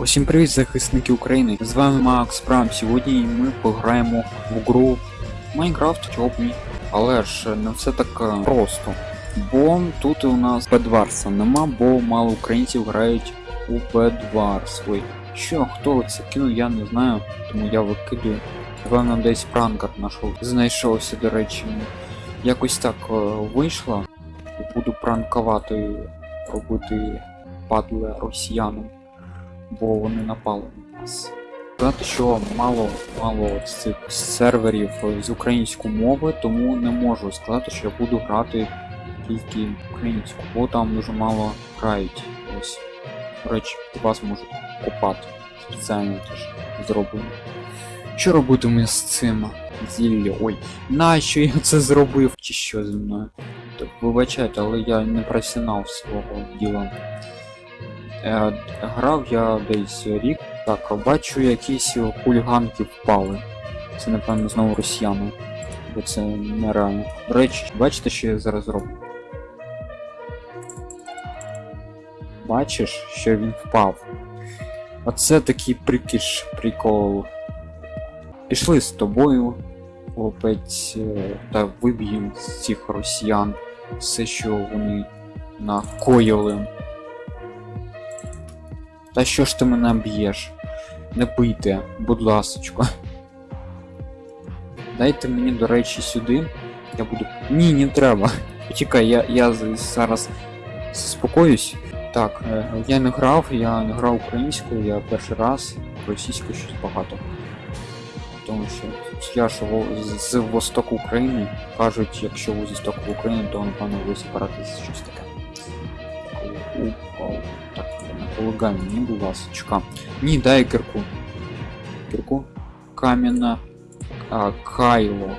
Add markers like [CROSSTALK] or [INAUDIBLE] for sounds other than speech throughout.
Усім привіт, захисники України! З вами Макс Прам. Сьогодні ми пограємо в гру Майнкрафт, чого б ні. Але ж не все так е, просто. Бо тут у нас Бедварса нема, бо мало українців грають у Бедварс. Ой, що, хто це кинув, я не знаю, тому я викидую. Напевно, десь пранкер нашов. Знайшовся, до речі. Якось так е, вийшло. Буду пранкувати, робити падле росіянам бо вони напали на нас. Сказати, що мало мало цих серверів з української мови, тому не можу сказати, що я буду грати тільки українську, бо там дуже мало грають. Ось. До речі, вас можуть копати. Спеціально теж зроблено. Що робитиму з цим зілля? Ой, нащо я це зробив? Чи що зі мною? Так, вибачайте, але я не професіонал свого діла. Е, грав я десь рік. Так, бачу, якісь хуліганки впали. Це, напевно, знову росіяни. Бо це нереально. До речі, бачите, що я зараз роблю? Бачиш, що він впав. Оце такий прикиш прикол. Пішли з тобою, хлопець, е, та виб'ємо з цих росіян все, що вони накоїли. Та що ж ти мене б'єш? Не бийте, будь ласочка. Дайте мені, до речі, сюди. Я буду. Ні, не треба. Почекай, я я зараз заспокоюсь. Так, е, я не грав, я не грав українською, я перший раз російською щось багато. Тому що я ж з востоку України кажуть, якщо ви з востоку України, то напевно ви сепаратист щось таке. Так, полагаю, мені, будь ласочка. Ні, дай кирку. Кирку. Кам'яна. А, Кайло.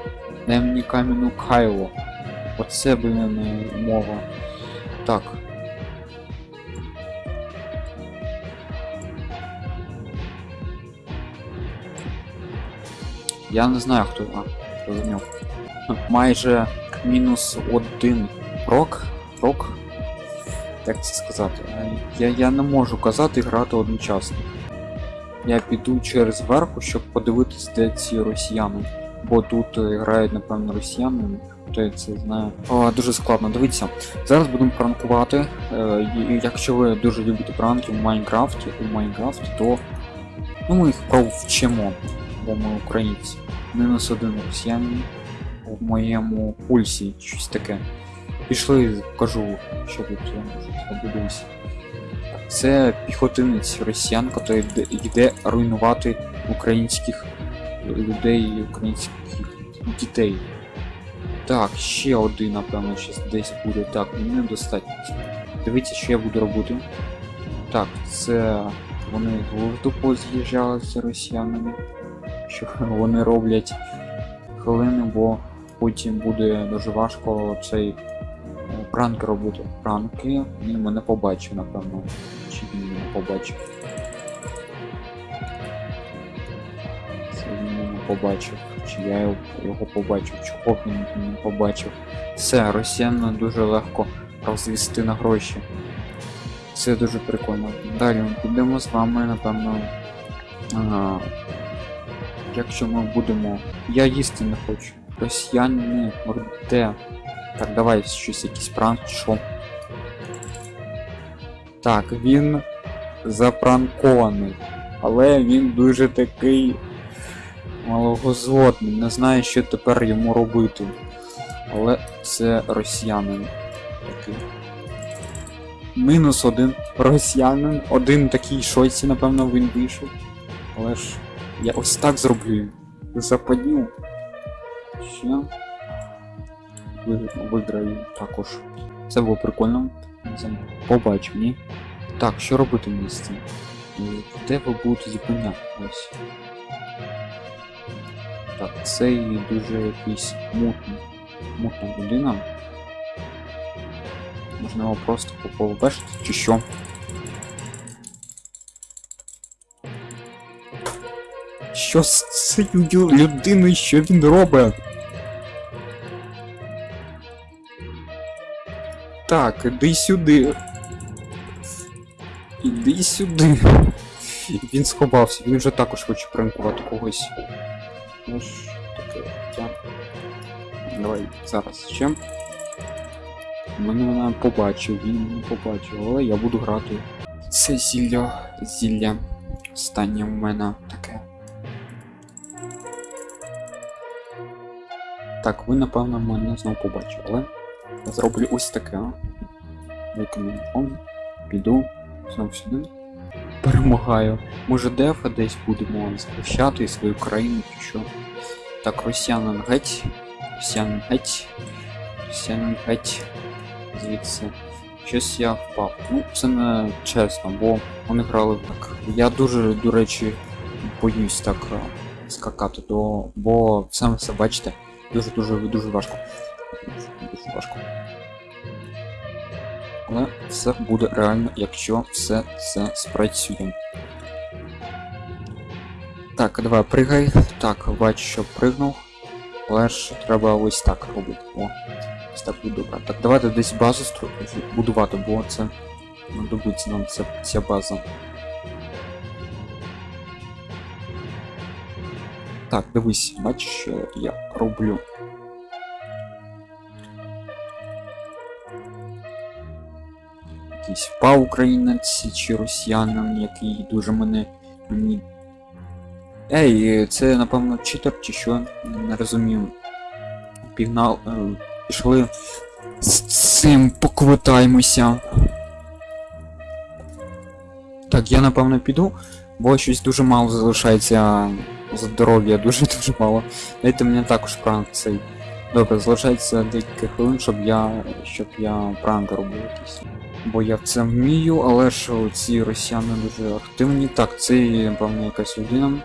Дай мені кам'яну Кайло. Оце, блін, мова. Так. Я не знаю, хто. А, хто за нього. Майже мінус один рок. Рок як це сказати? Я я не можу казати грати одночасно. Я піду через верху, щоб подивитись, де ці росіяни. Бо тут е, грають, напевно, росіяни, хто я це знає. О, дуже складно, дивіться. Зараз будемо пранкувати. Е, Якщо ви дуже любите пранки в Майнкрафті, у Майнкрафті, то ну, ми їх провчимо, бо ми українці. Мінус один росіянин в моєму пульсі, щось таке. Пішли, кажу, що тут подивимося. Це піхотинець росіян, який йде руйнувати українських людей і українських дітей. Так, ще один, напевно, щас десь буде. Так, мені недостатньо. Дивіться, що я буду робити. Так, це вони глузду поз'їжджали з росіянами. Що вони роблять хвилини, бо потім буде дуже важко цей пранки робити. Пранки. Він мене побачив, напевно. Чи він мене побачив? Це він мене побачив. Чи я його побачив? Чого він мене побачив? Все, росіян дуже легко розвісти на гроші. Це дуже прикольно. Далі ми підемо з вами, напевно. Ага. Якщо ми будемо... Я їсти не хочу. Росіяни де? Так, давай щось якийсь пранк, що. Так, він запранкований. Але він дуже такий малогозлотний. Не знаю, що тепер йому робити. Але це росіянин такий. Мінус один росіянин. Один такий шойці, напевно, він вийшов. Але ж я ось так зроблю. Западню. Що? виграю також. Це було прикольно. Побачив, ні? Так, що робити мені з цим? Де ви будете зупиняти? Ось. Так, це дуже якийсь мутний. Мутна людина. Його просто поповбешити чи що? Що з цією людиною, що він робить? Так, іди сюди. Іди сюди. Він сховався, він вже також хоче пранкувати когось. Ну ж таке життя. Давай зараз ще. Мене вона побачив, він мене побачив, але я буду грати. Це зілля, зілля. Останнє в мене таке. Так, ви напевно мене знову побачили, але зроблю ось таке. Рекомендом. Піду знову сюди. Перемагаю. Може дефа десь будемо захищати свою країну чи що. Так, росіянин геть. Росіянин геть. Росіянин геть. Звідси. Щось я впав. Ну, це не чесно, бо вони грали так. Я дуже, до речі, боюсь так е, скакати, до... бо саме все бачите, дуже дуже дуже важко. Дуже. Але все буде реально, якщо все це спрацює. Так, давай пригай. Так, бачу, що пригнув. Але ж треба ось так робити. О, ось так буде добре. Так, давайте десь базу стру... будувати, бо це знадобиться нам ця, ця база. Так, дивись, бачиш, що я роблю. Якийсь впав українець чи росіянин, який дуже мене мені. Ей, це напевно читер чи що? Не розумію. Пігнал. Е, пішли з цим поквитаємося. Так, я напевно піду, бо щось дуже мало залишається здоров'я, дуже дуже мало. Дайте мені також пранк цей. Добре, залишається декілька хвилин, щоб я. щоб я пранк робив якийсь. Бо я в це вмію, але ж ці росіяни дуже активні. Так, це напевно якась людина.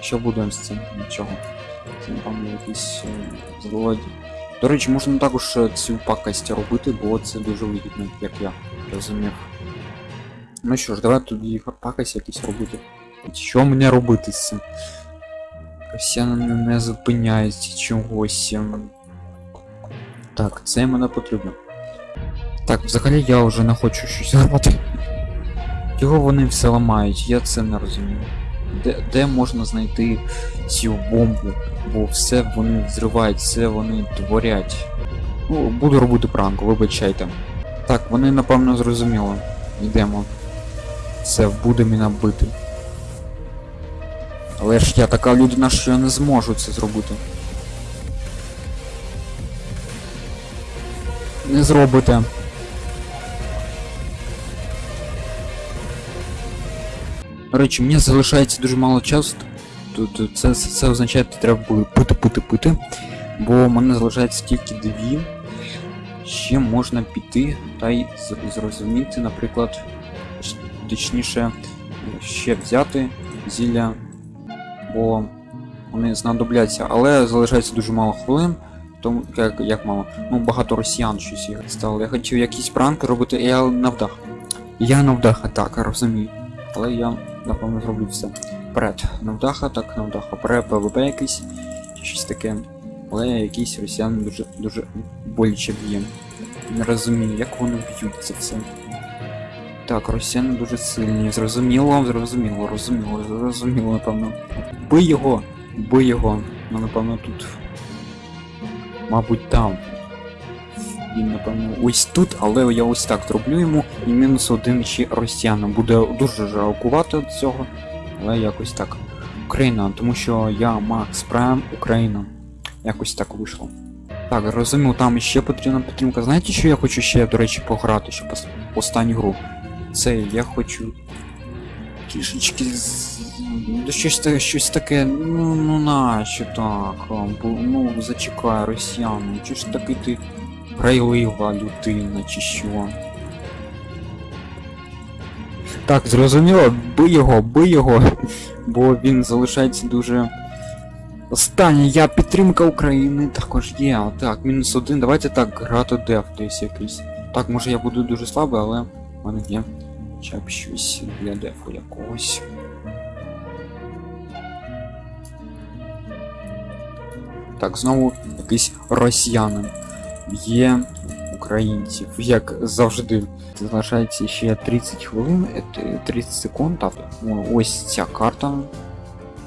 Що будемо з цим? Нічого. Це напевно якийсь е, злодій. До речі, можна також е, цю пакость робити, бо це дуже вигідно, як я розумів. Ну що ж, давай тоді пакость якісь робити. Що мені робити з цим? Росіяни не зупиняються чогось. ем. Так, це мене потрібно. Так, взагалі я вже не хочу щось робити. Чого вони все ламають, я це не розумію. Де, де можна знайти цю бомбу? Бо все вони взривають, все вони творять. Ну, буду робити пранк, вибачайте. Так, вони напевно зрозуміли. Йдемо. Все, буде мене бити. Але ж я така людина, що я не зможу це зробити. Не зробите. Речі, мені залишається дуже мало часу. Тут це, це, означає, що треба буде пити, пити, пити. Бо в мене залишається тільки дві. Ще можна піти та й зрозуміти, наприклад, точніше, ще взяти зілля, бо вони знадобляться, але залишається дуже мало хвилин. Тому як, як мало. Ну багато росіян щось стало. Я хотів якісь пранки робити, я навдах. Я навдах атака, розумію. Але я напевно зроблю все. Вперед. Навдаха, так, навдаха. Вперед, ПВП якийсь, щось таке. Але якийсь росіян дуже дуже боляче б'є. Не розумію, як вони б'ють це все. Так, росіяни дуже сильні. Зрозуміло, зрозуміло, розуміло, зрозуміло, напевно. Бий його! Бий його. Ну, напевно, тут. Мабуть, там. Він, напевно, ось тут, але я ось так зроблю йому і мінус один ще росіянам. Буде дуже жалкувати від цього, але якось так. Україна, тому що я Макс Прайм Україна. Якось так вийшло. Так, розумію, там ще потрібна підтримка. Знаєте, що я хочу ще, до речі, пограти, щоб останню гру? Це я хочу. Кішечки з. Щось, щось таке, ну ну нащо так? Ну, зачекай, росіяни, чи ж таки ти грайлива людина, чи що? Так, зрозуміло, бий його, бий його, бо він залишається дуже. Останній, я підтримка України також є. Так, мінус один. Давайте так, грати деф десь якийсь. Так, може я буду дуже слабий, але в мене є хоча б щось для дефу якогось. Так, знову якийсь росіянин. Є українців, як завжди. Залишається ще 30 хвилин, е, 30 секунд. Ну, Ось ця карта.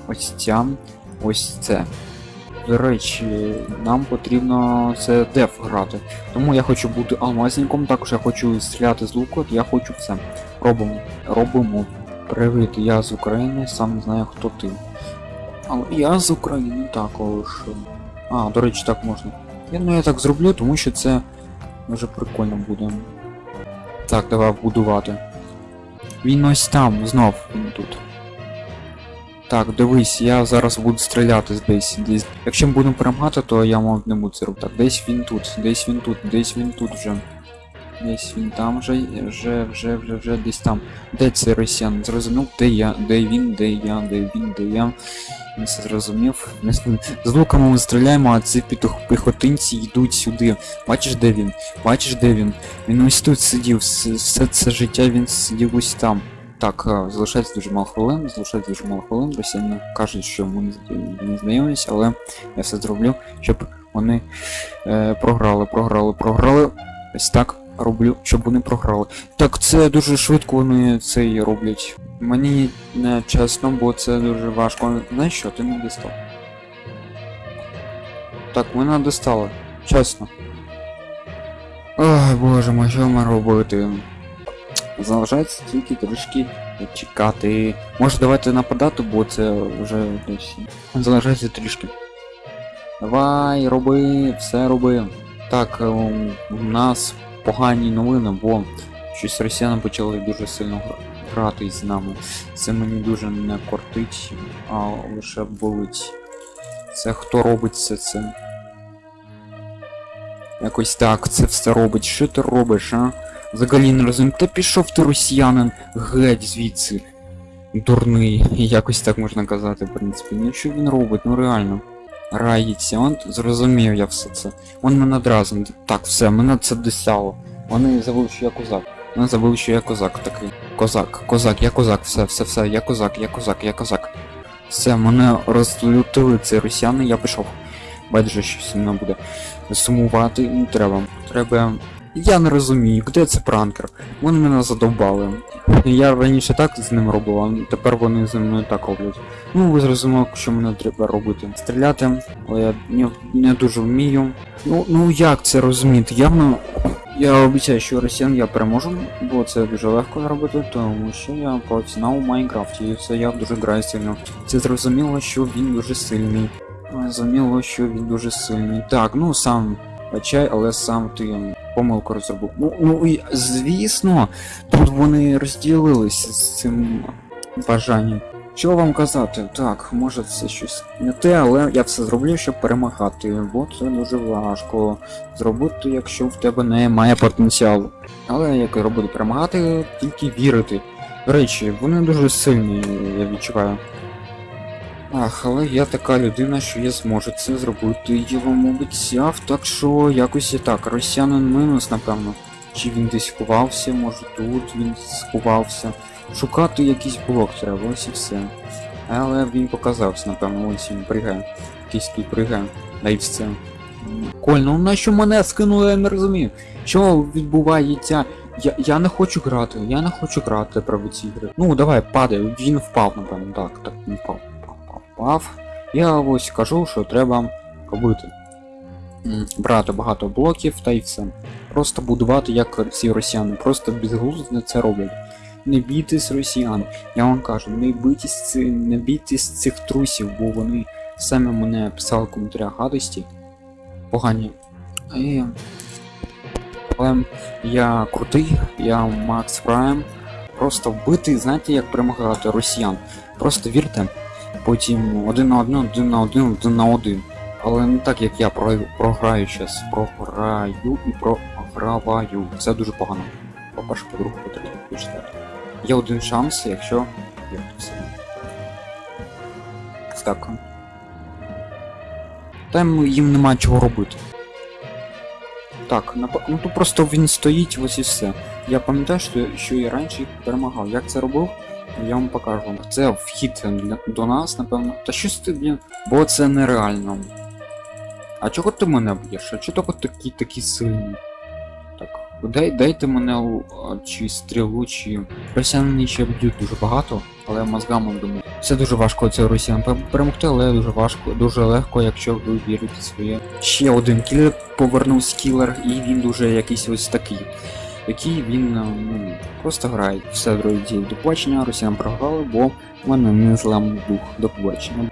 Ось ця. Ось це. До речі, нам потрібно це деф грати. Тому я хочу бути алмазником, також я хочу стріляти з луку, я хочу все. Робимо. Робимо. Привіт, я з України, сам не знаю хто ти. Але я з України також. А, до речі, так можна. Я, ну, я так зроблю, тому що це дуже прикольно буде. Так, давай будувати. Він ось там, знов він тут. Так, дивись, я зараз буду стріляти десь. десь. Якщо ми будемо перемагати, то я мав не буду це робити. Так, десь він тут, десь він тут, десь він тут вже. Десь він там вже, вже, вже, вже, вже десь там. Де цей росіян? Зрозумів, де я, де він, де я, де він, де я. Не зрозумів. З- луками ми стріляємо, а ці піхотинці йдуть сюди. Бачиш, де він? Бачиш, де він? Він ось тут сидів, все це життя він сидів ось там. Так, е, залишається дуже мало хвилин, залишається дуже мало хвилин. Росіяни кажуть, що ми не з- не знайомились, але я все зроблю, щоб вони е, програли, програли, програли. Ось так роблю, щоб вони програли. Так, це дуже швидко вони це і роблять. Мені не чесно, бо це дуже важко. Знаєш що, ти не дістав. Так, мене достали. Чесно. Ой, боже мой, що ми робити? Залишається тільки трішки чекати. Може давайте нападати, бо це вже десь. Залишається трішки. Давай, роби, все роби. Так, е, у нас погані новини, бо щось росіяни почали дуже сильно грати з нами. Це мені дуже не кортить, а лише болить. Це хто робить все це? Якось так, це все робить. Що ти робиш, а? Взагалі не розумію. Та пішов ти росіянин геть звідси. Дурний, [LAUGHS] якось так можна казати, в принципі. Ну що він робить, ну реально. Он зрозумів я все це. Он мене одразу. Так, все, мене це досяло. Вони забули, що я козак. Вони забули, що я козак такий. Козак, козак, я козак, все, все, все, я козак, я козак, я козак. Все, мене розлютили ці росіяни, я пішов. Байдуже щось мною буде сумувати не треба. Треба. Я не розумію, де це пранкер? Вони мене задовбали. Я раніше так з ним робив, а тепер вони зі мною так роблять. Ну, ви зрозуміли, що мене треба робити. Стріляти, але я не, не дуже вмію. Ну, ну як це розуміти? Явно. Я обіцяю, що росіян я переможу, бо це дуже легко зробити, тому що я професіонал у Майнкрафті, і це я дуже граю сильно. Це зрозуміло, що він дуже сильний. Зрозуміло, що він дуже сильний. Так, ну сам чай, але сам ти помилку розробив. Ну, ну і звісно, тут вони розділилися з цим бажанням. Що вам казати? Так, може це щось не те, але я все зроблю, щоб перемагати, бо це дуже важко зробити, якщо в тебе немає потенціалу. Але як я робити перемагати, тільки вірити. До речі, вони дуже сильні, я відчуваю. Ах, але я така людина, що я зможу це зробити. Я вам обіцяв, так що якось і так. Росіянин мінус, напевно. Чи він десь ховався, може тут він сховався. Шукати якийсь блок треба, ось і все. Але він показався, напевно, ось він пригає. Якийсь тут пригає. Да і все. Кольно, на що мене скинули, я не розумію. Що відбувається? Я, я не хочу грати, я не хочу грати про ці ігри. Ну, давай, падай, він впав, напевно, так, так, він впав, впав. Я ось кажу, що треба робити. Брати багато блоків та й все. Просто будувати як ці росіяни, просто безглуздо це роблять. Не бійтесь росіян, я вам кажу, не бійтесь, не бійтесь цих трусів, бо вони самі мене писали в коментарях гадості. Погані. І... Але я крутий, я Макс Прайм. Просто вбити, знаєте, як перемагати росіян. Просто вірте, потім один на один, один на один, один на один. Але не так, як я програю, програю щас. Програю і програваю. Це дуже погано. По-перше, по-друге, по-третє, по-четверте. Є один шанс, якщо. Так. Там їм нема чого робити. Так, ну тут просто він стоїть, ось і все. Я пам'ятаю, що, що я раніше їх перемагав. Як це робив? Я вам покажу. Це вхід до нас, напевно. Та щось ти, блін, бо це нереально. А чого ти мене б'єш? А чого ти такі такі сильні? Дай, дайте мене чи стрілу, чи росіяни ще б'ють дуже багато, але мозгами думаю. Це дуже важко це росіян перемогти, але дуже важко, дуже легко, якщо ви вірите своє. Ще один кілер повернувся кілер, і він дуже якийсь ось такий. Який він е, ну, просто грає. Все, друзі, до побачення, росіян програли, бо в мене не зламав дух. До побачення.